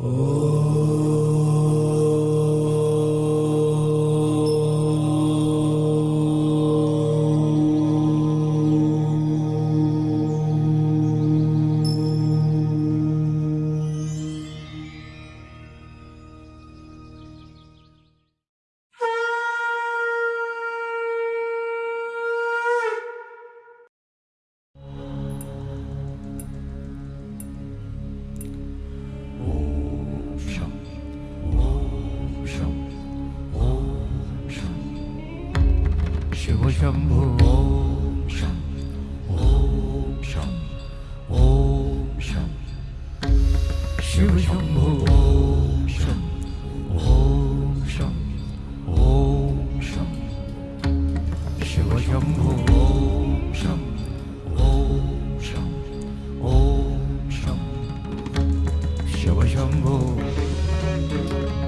Oh. शिवशम्भो। ॐ शं ॐ शं ॐ शं शिवशम्भो। ॐ शं ॐ शं ॐ शं शिवशम्भो। ॐ शं ॐ शं ॐ शं शिवशम्भो। धातिट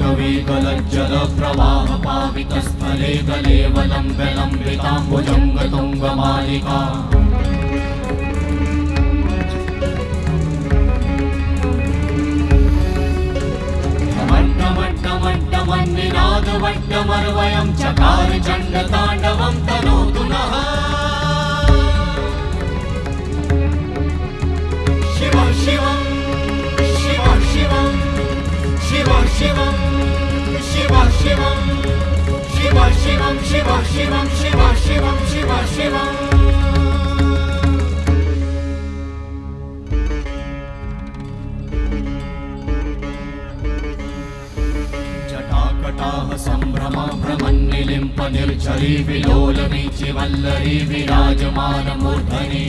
प्रवेगलज्जलप्रवाहपावितस्थले गलेवलम्बलम्बिताम्बुजं गतुङ्गमालिका। मट्टमट्टमट्टमन्निनादवट्टमर्वयं चकारचण्डताण्डवं तनोतु नः। शिव शिव शिव शिव शिव शिवम् शिव शिवं शिव शिवं शिव। शिवम् जटाकटाः सम्भ्रमा भ्रमन्निलिम्प निर्झरी विलोलवीचि वल्लरी विराजमानमूर्धनि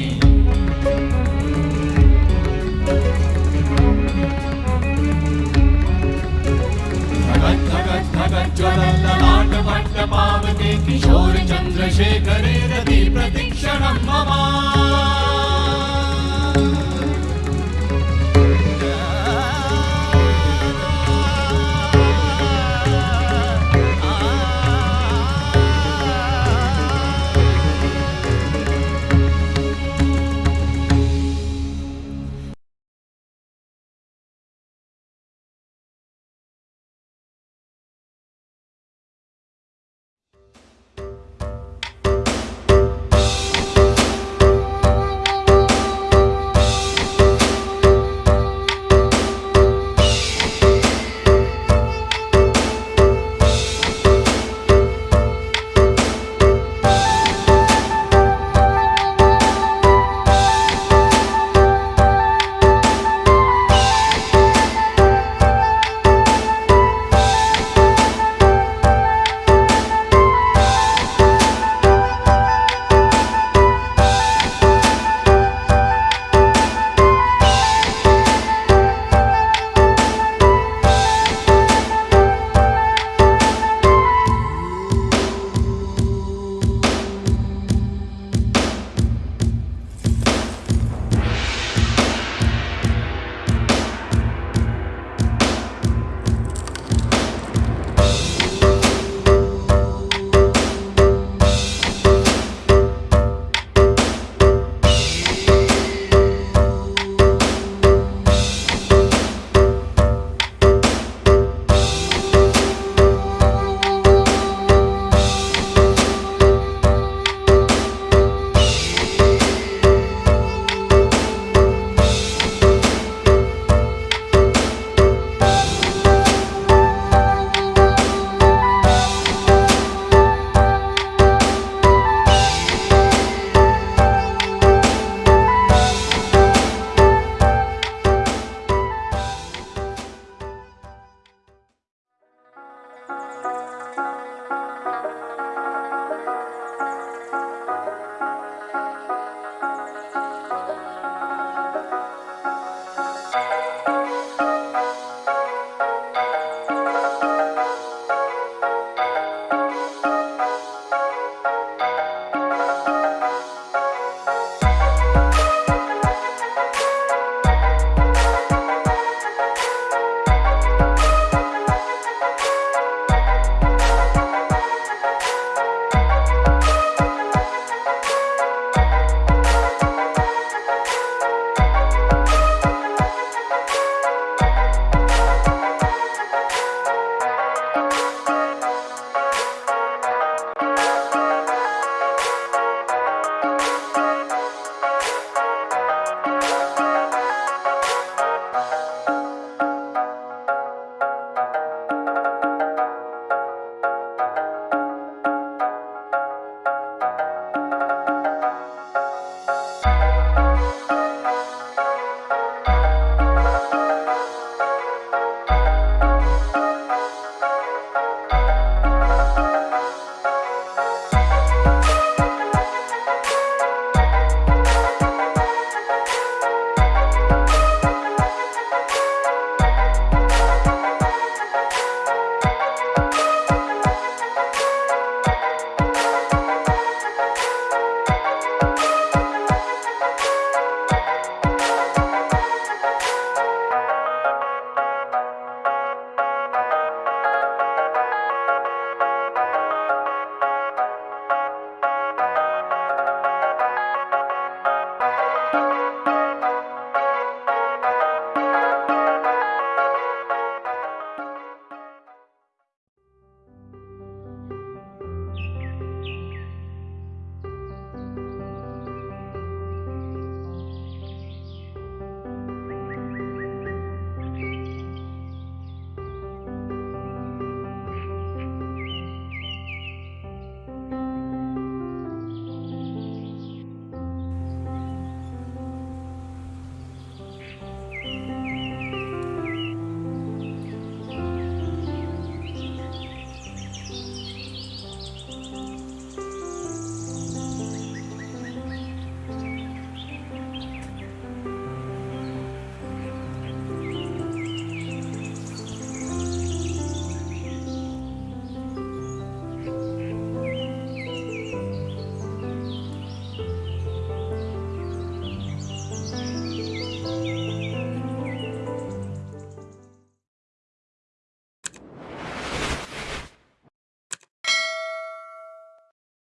धगत् धगत् धगत् ज्वलल्ललाट भट्ट किशोर चन्द्रशेखरे रति प्रतीक्षणं मम।